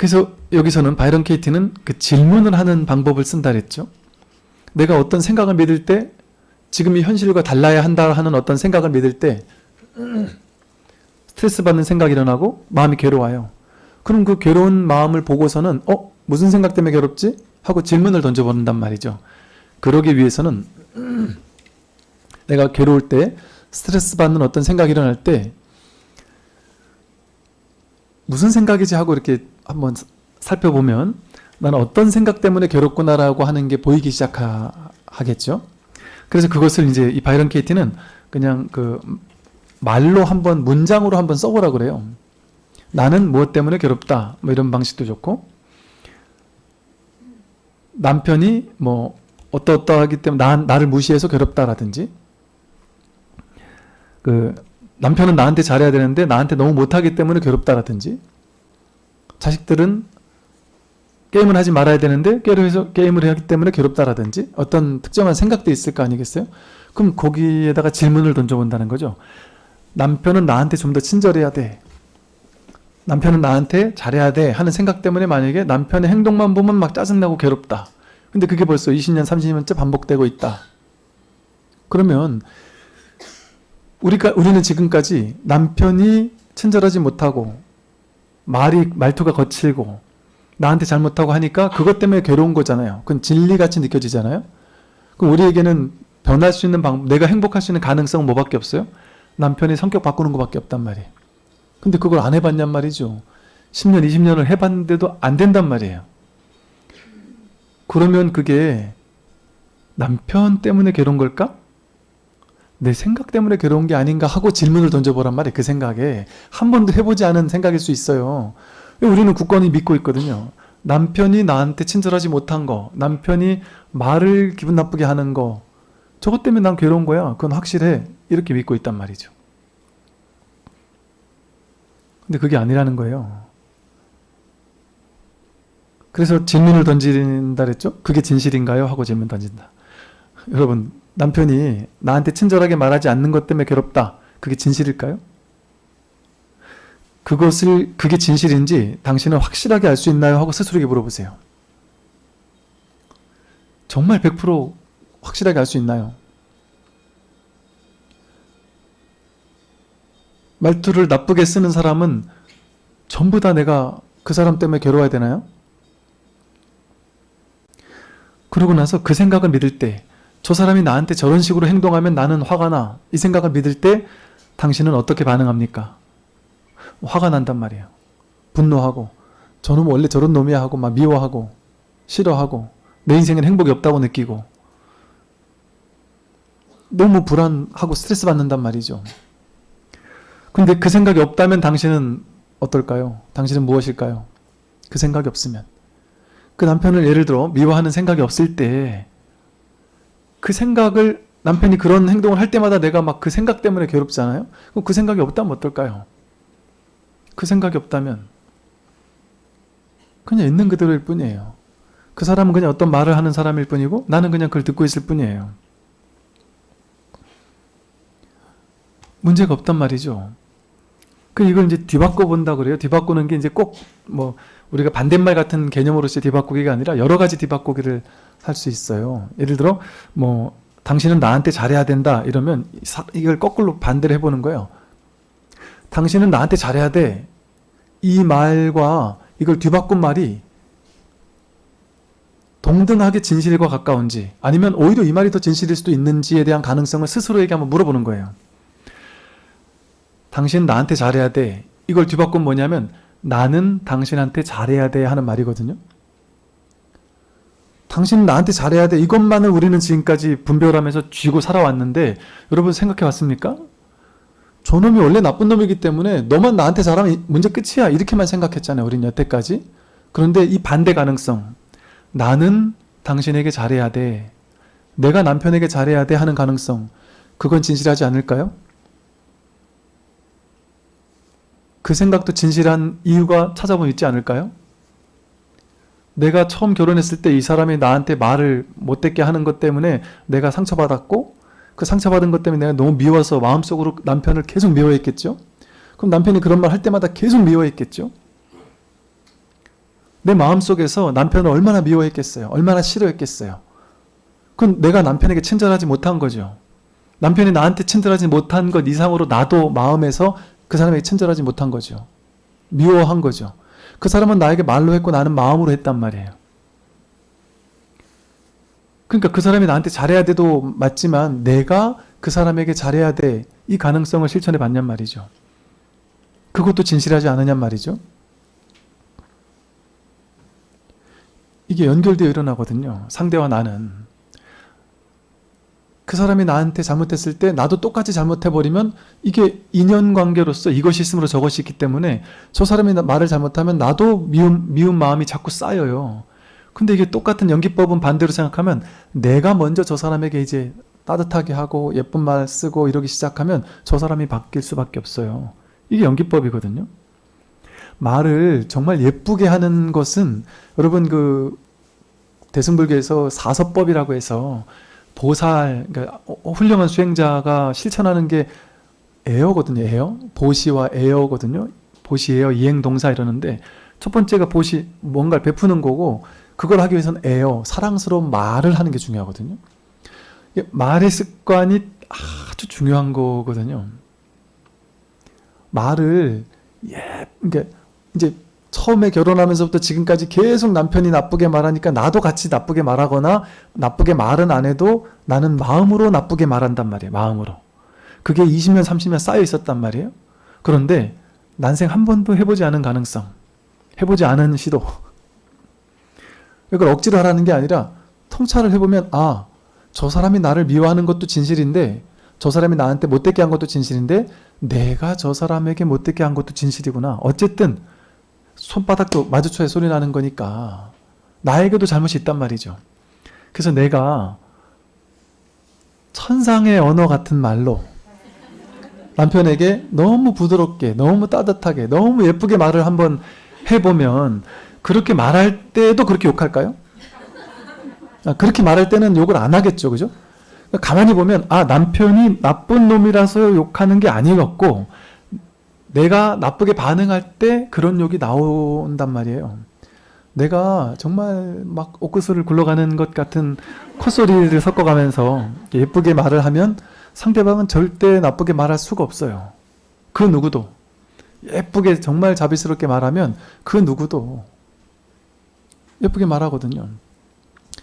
그래서 여기서는 바이런 케이티는 그 질문을 하는 방법을 쓴다 그랬죠. 내가 어떤 생각을 믿을 때 지금 이 현실과 달라야 한다 하는 어떤 생각을 믿을 때 스트레스 받는 생각이 일어나고 마음이 괴로워요. 그럼 그 괴로운 마음을 보고서는 어? 무슨 생각 때문에 괴롭지? 하고 질문을 던져보는단 말이죠. 그러기 위해서는 내가 괴로울 때 스트레스 받는 어떤 생각이 일어날 때 무슨 생각이지 하고 이렇게 한번 살펴보면 나는 어떤 생각 때문에 괴롭구나라고 하는 게 보이기 시작하겠죠. 그래서 그것을 이제 이 바이런 케이티는 그냥 그 말로 한번 문장으로 한번 써보라 그래요. 나는 무엇 때문에 괴롭다 뭐 이런 방식도 좋고 남편이 뭐 어떠어떠하기 때문에 나, 나를 무시해서 괴롭다라든지 그 남편은 나한테 잘해야 되는데 나한테 너무 못하기 때문에 괴롭다라든지 자식들은 게임을 하지 말아야 되는데 게임을, 하기 때문에 괴롭다라든지 어떤 특정한 생각도 있을 거 아니겠어요? 그럼 거기에다가 질문을 던져본다는 거죠. 남편은 나한테 좀 더 친절해야 돼. 남편은 나한테 잘해야 돼 하는 생각 때문에 만약에 남편의 행동만 보면 막 짜증나고 괴롭다. 근데 그게 벌써 20년, 30년째 반복되고 있다. 그러면 우리가 우리는 지금까지 남편이 친절하지 못하고 말이 말투가 거칠고 나한테 잘못하고 하니까 그것 때문에 괴로운 거잖아요. 그건 진리같이 느껴지잖아요. 그럼 우리에게는 변할 수 있는 방법, 내가 행복할 수 있는 가능성은 뭐밖에 없어요? 남편의 성격 바꾸는 것밖에 없단 말이에요. 근데 그걸 안 해봤냔 말이죠. 10년, 20년을 해봤는데도 안 된단 말이에요. 그러면 그게 남편 때문에 괴로운 걸까? 내 생각 때문에 괴로운 게 아닌가 하고 질문을 던져보란 말이에요. 그 생각에. 한 번도 해보지 않은 생각일 수 있어요. 우리는 굳건히 믿고 있거든요. 남편이 나한테 친절하지 못한 거, 남편이 말을 기분 나쁘게 하는 거, 저것 때문에 난 괴로운 거야. 그건 확실해. 이렇게 믿고 있단 말이죠. 근데 그게 아니라는 거예요. 그래서 질문을 던진다 그랬죠? 그게 진실인가요? 하고 질문 던진다. 여러분 남편이 나한테 친절하게 말하지 않는 것 때문에 괴롭다. 그게 진실일까요? 그것을 그게 진실인지 당신은 확실하게 알 수 있나요? 하고 스스로에게 물어보세요. 정말 100% 확실하게 알 수 있나요? 말투를 나쁘게 쓰는 사람은 전부 다 내가 그 사람 때문에 괴로워야 되나요? 그러고 나서 그 생각을 믿을 때 저 사람이 나한테 저런 식으로 행동하면 나는 화가 나. 이 생각을 믿을 때 당신은 어떻게 반응합니까? 화가 난단 말이에요. 분노하고 저놈 원래 저런 놈이야 하고 막 미워하고 싫어하고 내 인생엔 행복이 없다고 느끼고 너무 불안하고 스트레스 받는단 말이죠. 근데 그 생각이 없다면 당신은 어떨까요? 당신은 무엇일까요? 그 생각이 없으면 그 남편을 예를 들어 미워하는 생각이 없을 때 그 생각을 남편이 그런 행동을 할 때마다 내가 막 그 생각 때문에 괴롭잖아요. 그럼 그 생각이 없다면 어떨까요? 그 생각이 없다면 그냥 있는 그대로일 뿐이에요. 그 사람은 그냥 어떤 말을 하는 사람일 뿐이고 나는 그냥 그걸 듣고 있을 뿐이에요. 문제가 없단 말이죠. 그 이걸 이제 뒤바꿔 본다 그래요. 뒤바꾸는 게 이제 꼭 뭐 우리가 반대말 같은 개념으로서 뒤바꾸기가 아니라 여러 가지 뒤바꾸기를 할 수 있어요. 예를 들어 뭐 당신은 나한테 잘해야 된다 이러면 이걸 거꾸로 반대를 해보는 거예요. 당신은 나한테 잘해야 돼. 이 말과 이걸 뒤바꾼 말이 동등하게 진실과 가까운지 아니면 오히려 이 말이 더 진실일 수도 있는지에 대한 가능성을 스스로에게 한번 물어보는 거예요. 당신 나한테 잘해야 돼. 이걸 뒤바꾸면 뭐냐면 나는 당신한테 잘해야 돼 하는 말이거든요. 당신 나한테 잘해야 돼. 이것만을 우리는 지금까지 분별하면서 쥐고 살아왔는데 여러분 생각해 봤습니까? 저놈이 원래 나쁜 놈이기 때문에 너만 나한테 잘하면 문제 끝이야. 이렇게만 생각했잖아요. 우린 여태까지. 그런데 이 반대 가능성. 나는 당신에게 잘해야 돼. 내가 남편에게 잘해야 돼 하는 가능성. 그건 진실하지 않을까요? 그 생각도 진실한 이유가 찾아보면 있지 않을까요? 내가 처음 결혼했을 때 이 사람이 나한테 말을 못듣게 하는 것 때문에 내가 상처받았고 그 상처받은 것 때문에 내가 너무 미워서 마음속으로 남편을 계속 미워했겠죠? 그럼 남편이 그런 말 할 때마다 계속 미워했겠죠? 내 마음속에서 남편을 얼마나 미워했겠어요. 얼마나 싫어했겠어요. 그건 내가 남편에게 친절하지 못한 거죠. 남편이 나한테 친절하지 못한 것 이상으로 나도 마음에서 그 사람에게 친절하지 못한 거죠. 미워한 거죠. 그 사람은 나에게 말로 했고 나는 마음으로 했단 말이에요. 그러니까 그 사람이 나한테 잘해야 돼도 맞지만 내가 그 사람에게 잘해야 돼. 이 가능성을 실천해 봤냔 말이죠. 그것도 진실하지 않으냔 말이죠. 이게 연결되어 일어나거든요. 상대와 나는. 그 사람이 나한테 잘못했을 때 나도 똑같이 잘못해버리면 이게 인연관계로서 이것이 있으므로 저것이 있기 때문에 저 사람이 나- 말을 잘못하면 나도 미운, 미운 마음이 자꾸 쌓여요. 근데 이게 똑같은 연기법은 반대로 생각하면 내가 먼저 저 사람에게 이제 따뜻하게 하고 예쁜 말 쓰고 이러기 시작하면 저 사람이 바뀔 수밖에 없어요. 이게 연기법이거든요. 말을 정말 예쁘게 하는 것은 여러분 그 대승불교에서 사섭법이라고 해서 보살 그러니까 어, 훌륭한 수행자가 실천하는 게 애어거든요. 애어 보시와 애어거든요. 보시 애어 이행 동사 이러는데 첫 번째가 보시 뭔가를 베푸는 거고 그걸 하기 위해서는 애어 사랑스러운 말을 하는 게 중요하거든요. 말의 습관이 아주 중요한 거거든요. 말을 예, 그러니까 이제 처음에 결혼하면서부터 지금까지 계속 남편이 나쁘게 말하니까 나도 같이 나쁘게 말하거나 나쁘게 말은 안 해도 나는 마음으로 나쁘게 말한단 말이에요. 마음으로. 그게 20년, 30년 쌓여 있었단 말이에요. 그런데 난생 한 번도 해보지 않은 가능성, 해보지 않은 시도. 이걸 억지로 하라는 게 아니라 통찰을 해보면 아, 저 사람이 나를 미워하는 것도 진실인데 저 사람이 나한테 못되게 한 것도 진실인데 내가 저 사람에게 못되게 한 것도 진실이구나. 어쨌든 손바닥도 마주쳐야 소리 나는 거니까 나에게도 잘못이 있단 말이죠. 그래서 내가 천상의 언어 같은 말로 남편에게 너무 부드럽게 너무 따뜻하게 너무 예쁘게 말을 한번 해보면 그렇게 말할 때도 그렇게 욕할까요? 아, 그렇게 말할 때는 욕을 안 하겠죠. 그죠? 가만히 보면 아 남편이 나쁜 놈이라서 욕하는 게 아니었고 내가 나쁘게 반응할 때 그런 욕이 나온단 말이에요. 내가 정말 막 옥구슬을 굴러가는 것 같은 콧소리를 섞어가면서 예쁘게 말을 하면 상대방은 절대 나쁘게 말할 수가 없어요. 그 누구도. 예쁘게 정말 자비스럽게 말하면 그 누구도 예쁘게 말하거든요.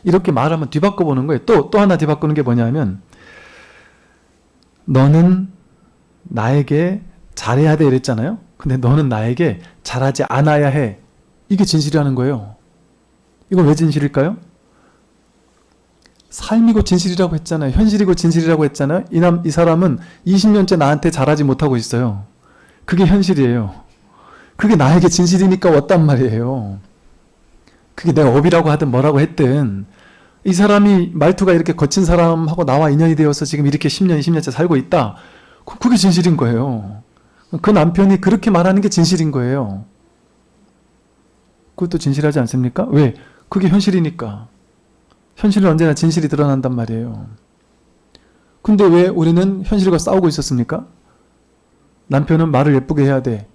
이렇게 말하면 뒤바꿔 보는 거예요. 또, 또 하나 뒤바꾸는 게 뭐냐면 너는 나에게 잘해야 돼 이랬잖아요. 근데 너는 나에게 잘하지 않아야 해. 이게 진실이라는 거예요. 이건 왜 진실일까요? 삶이고 진실이라고 했잖아요. 현실이고 진실이라고 했잖아요. 이, 남, 이 사람은 20년째 나한테 잘하지 못하고 있어요. 그게 현실이에요. 그게 나에게 진실이니까 왔단 말이에요. 그게 내 업이라고 하든 뭐라고 했든 이 사람이 말투가 이렇게 거친 사람하고 나와 인연이 되어서 지금 이렇게 10년, 20년째 살고 있다. 그- 그게 진실인 거예요. 그 남편이 그렇게 말하는 게 진실인 거예요. 그것도 진실하지 않습니까? 왜? 그게 현실이니까. 현실은 언제나 진실이 드러난단 말이에요. 근데 왜 우리는 현실과 싸우고 있었습니까? 남편은 말을 예쁘게 해야 돼.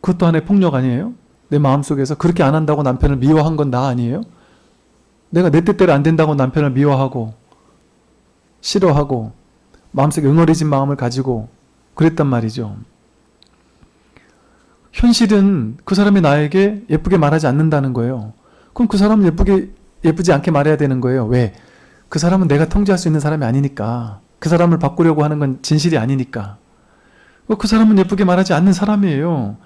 그것도 하나의 폭력 아니에요? 내 마음속에서 그렇게 안 한다고 남편을 미워한 건 나 아니에요? 내가 내 뜻대로 안 된다고 남편을 미워하고 싫어하고 마음속에 응어리진 마음을 가지고 그랬단 말이죠. 현실은 그 사람이 나에게 예쁘게 말하지 않는다는 거예요. 그럼 그 사람은 예쁘게 예쁘지 않게 말해야 되는 거예요. 왜? 그 사람은 내가 통제할 수 있는 사람이 아니니까. 그 사람을 바꾸려고 하는 건 진실이 아니니까. 그 사람은 예쁘게 말하지 않는 사람이에요.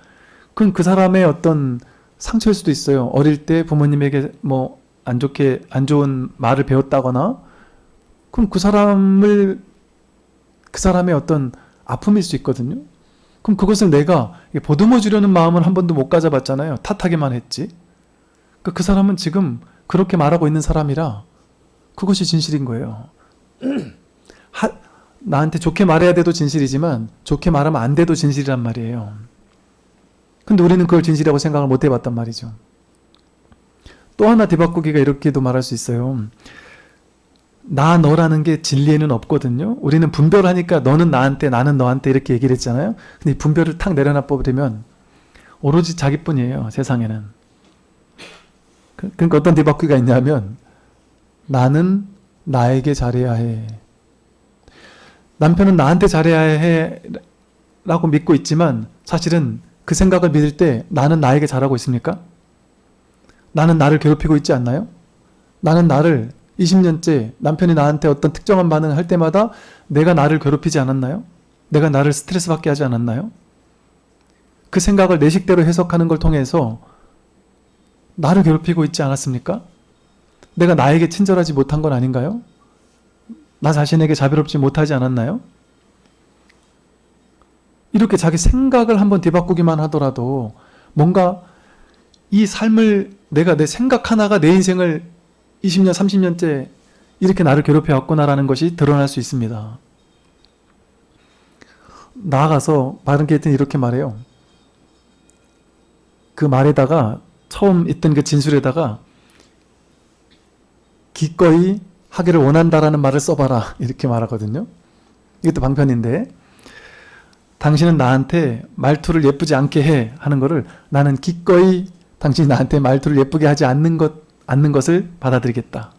그건 그 사람의 어떤 상처일 수도 있어요. 어릴 때 부모님에게 뭐 안 좋게 안 좋은 말을 배웠다거나 그럼 그 사람을 그 사람의 어떤 아픔일 수 있거든요. 그럼 그것을 내가 보듬어 주려는 마음을 한 번도 못 가져봤잖아요. 탓하기만 했지. 그, 그 사람은 지금 그렇게 말하고 있는 사람이라 그것이 진실인 거예요. 하, 나한테 좋게 말해야 돼도 진실이지만 좋게 말하면 안 돼도 진실이란 말이에요. 근데 우리는 그걸 진실이라고 생각을 못 해봤단 말이죠. 또 하나 뒤바꾸기가 이렇게도 말할 수 있어요. 나 너라는 게 진리에는 없거든요. 우리는 분별하니까 너는 나한테 나는 너한테 이렇게 얘기를 했잖아요. 근데 이 분별을 탁 내려놔 버리면 오로지 자기뿐이에요. 세상에는. 그- 그러니까 어떤 뒤바퀴가 있냐면 나는 나에게 잘해야 해. 남편은 나한테 잘해야 해 라고 믿고 있지만 사실은 그 생각을 믿을 때 나는 나에게 잘하고 있습니까? 나는 나를 괴롭히고 있지 않나요? 나는 나를 20년째 남편이 나한테 어떤 특정한 반응을 할 때마다 내가 나를 괴롭히지 않았나요? 내가 나를 스트레스 받게 하지 않았나요? 그 생각을 내 식대로 해석하는 걸 통해서 나를 괴롭히고 있지 않았습니까? 내가 나에게 친절하지 못한 건 아닌가요? 나 자신에게 자비롭지 못하지 않았나요? 이렇게 자기 생각을 한번 뒤바꾸기만 하더라도 뭔가 이 삶을 내가 내 생각 하나가 내 인생을 20년, 30년째 이렇게 나를 괴롭혀 왔구나라는 것이 드러날 수 있습니다. 나아가서 바른 게이트는 이렇게 말해요. 그 말에다가 처음 있던 그 진술에다가 기꺼이 하기를 원한다라는 말을 써봐라 이렇게 말하거든요. 이것도 방편인데 당신은 나한테 말투를 예쁘지 않게 해 하는 거를 나는 기꺼이 당신이 나한테 말투를 예쁘게 하지 않는 것 않는 것을 받아들이겠다.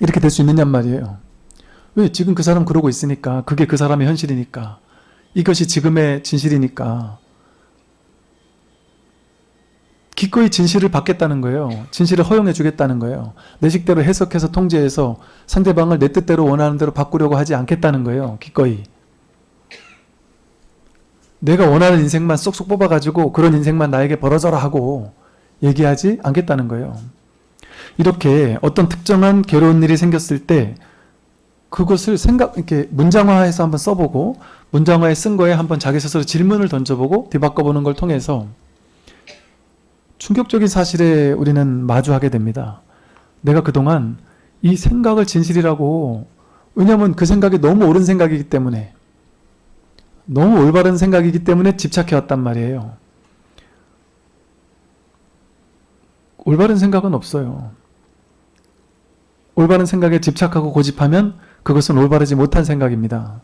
이렇게 될 수 있느냔 말이에요. 왜? 지금 그 사람 그러고 있으니까. 그게 그 사람의 현실이니까. 이것이 지금의 진실이니까. 기꺼이 진실을 받겠다는 거예요. 진실을 허용해 주겠다는 거예요. 내 식대로 해석해서 통제해서 상대방을 내 뜻대로 원하는 대로 바꾸려고 하지 않겠다는 거예요. 기꺼이. 내가 원하는 인생만 쏙쏙 뽑아가지고 그런 인생만 나에게 벌어져라 하고 얘기하지 않겠다는 거예요. 이렇게 어떤 특정한 괴로운 일이 생겼을 때 그것을 생각 이렇게 문장화해서 한번 써보고 문장화에 쓴 거에 한번 자기 스스로 질문을 던져보고 뒤바꿔보는 걸 통해서 충격적인 사실에 우리는 마주하게 됩니다. 내가 그동안 이 생각을 진실이라고 왜냐하면 그 생각이 너무 옳은 생각이기 때문에 너무 올바른 생각이기 때문에 집착해왔단 말이에요. 올바른 생각은 없어요. 올바른 생각에 집착하고 고집하면 그것은 올바르지 못한 생각입니다.